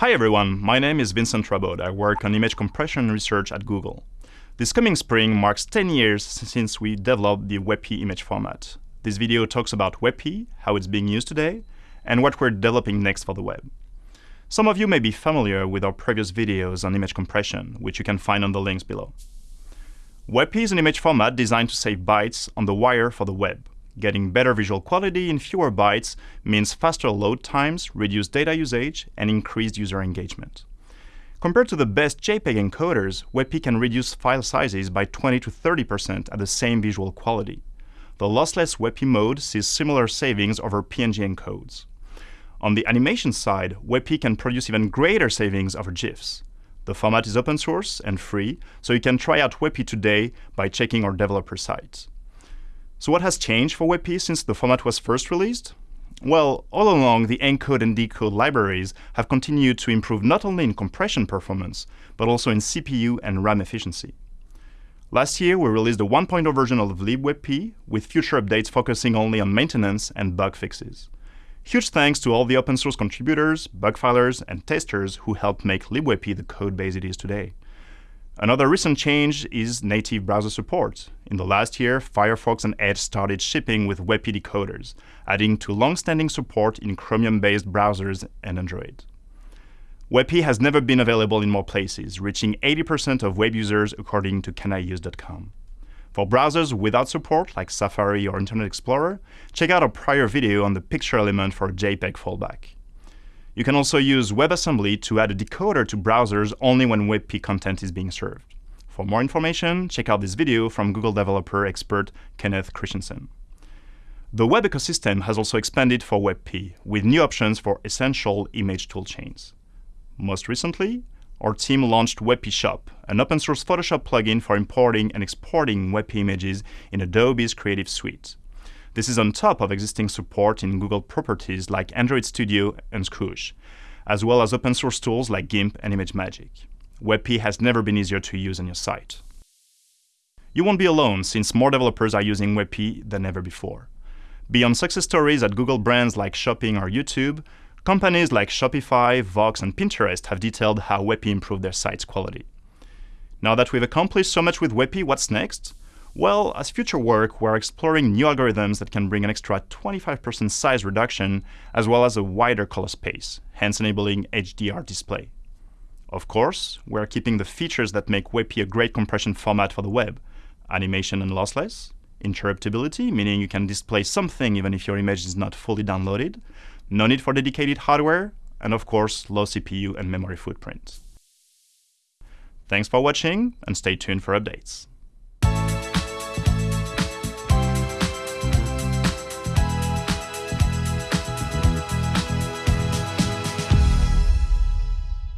Hi everyone, my name is Vincent Rabaud. I work on image compression research at Google. This coming spring marks 10 years since we developed the WebP image format. This video talks about WebP, how it's being used today, and what we're developing next for the web. Some of you may be familiar with our previous videos on image compression, which you can find on the links below. WebP is an image format designed to save bytes on the wire for the web. Getting better visual quality in fewer bytes means faster load times, reduced data usage, and increased user engagement. Compared to the best JPEG encoders, WebP can reduce file sizes by 20 to 30% at the same visual quality. The lossless WebP mode sees similar savings over PNG encodes. On the animation side, WebP can produce even greater savings over GIFs. The format is open source and free, so you can try out WebP today by checking our developer site. So what has changed for WebP since the format was first released? Well, all along, the encode and decode libraries have continued to improve not only in compression performance, but also in CPU and RAM efficiency. Last year, we released a 1.0 version of libwebp, with future updates focusing only on maintenance and bug fixes. Huge thanks to all the open source contributors, bug filers, and testers who helped make libwebp the code base it is today. Another recent change is native browser support. In the last year, Firefox and Edge started shipping with WebP decoders, adding to long-standing support in Chromium-based browsers and Android. WebP has never been available in more places, reaching 80% of web users according to caniuse.com. For browsers without support, like Safari or Internet Explorer, check out our prior video on the picture element for JPEG fallback. You can also use WebAssembly to add a decoder to browsers only when WebP content is being served. For more information, check out this video from Google developer expert Kenneth Christiansen. The web ecosystem has also expanded for WebP, with new options for essential image toolchains. Most recently, our team launched WebP Shop, an open-source Photoshop plugin for importing and exporting WebP images in Adobe's Creative Suite. This is on top of existing support in Google properties like Android Studio and Squoosh, as well as open source tools like GIMP and ImageMagick. WebP has never been easier to use on your site. You won't be alone, since more developers are using WebP than ever before. Beyond success stories at Google brands like Shopping or YouTube, companies like Shopify, Vox, and Pinterest have detailed how WebP improved their site's quality. Now that we've accomplished so much with WebP, what's next? Well, as future work, we're exploring new algorithms that can bring an extra 25% size reduction, as well as a wider color space, hence enabling HDR display. Of course, we're keeping the features that make WebP a great compression format for the web, animation and lossless, interruptibility, meaning you can display something even if your image is not fully downloaded, no need for dedicated hardware, and of course, low CPU and memory footprint. Thanks for watching, and stay tuned for updates.